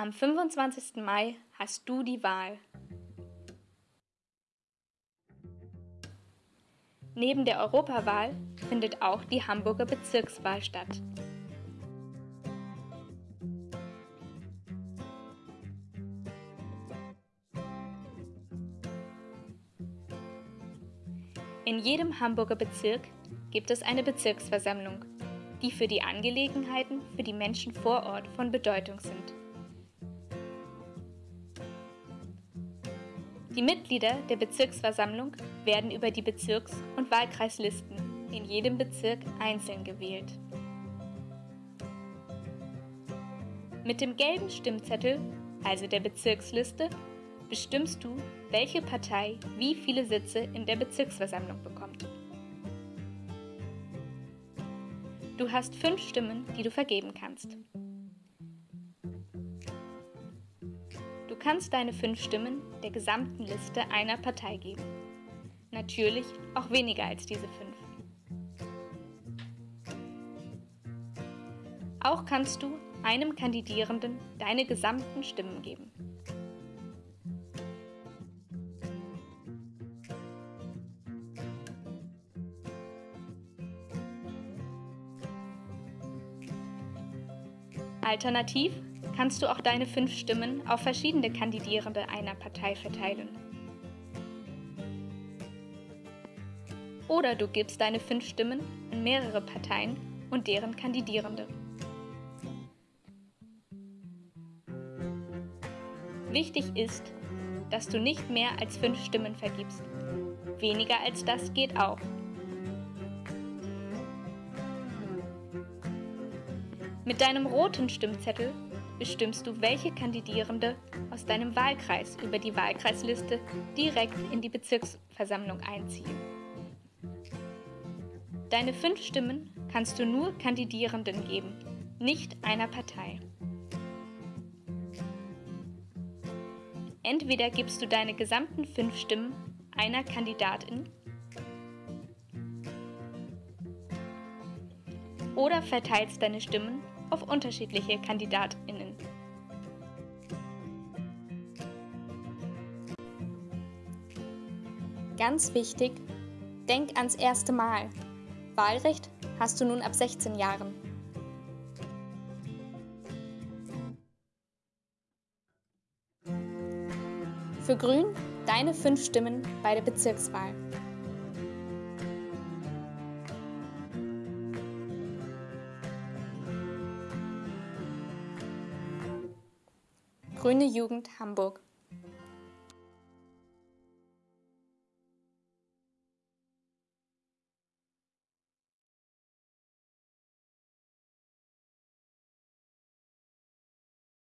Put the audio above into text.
Am 25. Mai hast du die Wahl. Neben der Europawahl findet auch die Hamburger Bezirkswahl statt. In jedem Hamburger Bezirk gibt es eine Bezirksversammlung, die für die Angelegenheiten für die Menschen vor Ort von Bedeutung sind. Die Mitglieder der Bezirksversammlung werden über die Bezirks- und Wahlkreislisten in jedem Bezirk einzeln gewählt. Mit dem gelben Stimmzettel, also der Bezirksliste, bestimmst du, welche Partei wie viele Sitze in der Bezirksversammlung bekommt. Du hast fünf Stimmen, die du vergeben kannst. Kannst deine fünf Stimmen der gesamten Liste einer Partei geben. Natürlich auch weniger als diese fünf. Auch kannst du einem Kandidierenden deine gesamten Stimmen geben. Alternativ kannst du auch deine fünf Stimmen auf verschiedene Kandidierende einer Partei verteilen. Oder du gibst deine fünf Stimmen an mehrere Parteien und deren Kandidierende. Wichtig ist, dass du nicht mehr als fünf Stimmen vergibst. Weniger als das geht auch. Mit deinem roten Stimmzettel bestimmst du, welche Kandidierende aus deinem Wahlkreis über die Wahlkreisliste direkt in die Bezirksversammlung einziehen. Deine fünf Stimmen kannst du nur Kandidierenden geben, nicht einer Partei. Entweder gibst du deine gesamten fünf Stimmen einer Kandidatin oder verteilst deine Stimmen auf unterschiedliche KandidatInnen. Ganz wichtig, denk ans erste Mal. Wahlrecht hast du nun ab 16 Jahren. Für Grün deine fünf Stimmen bei der Bezirkswahl. Grüne Jugend Hamburg